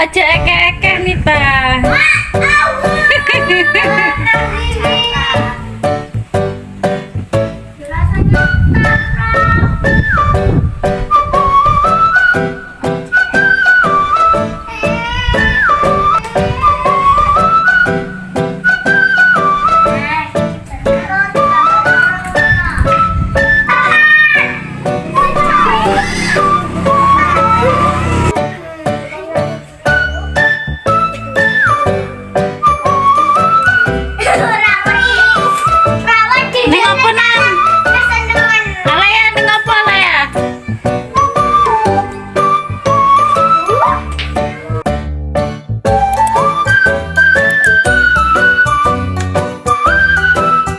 aja ekek-ekek nih, Bang.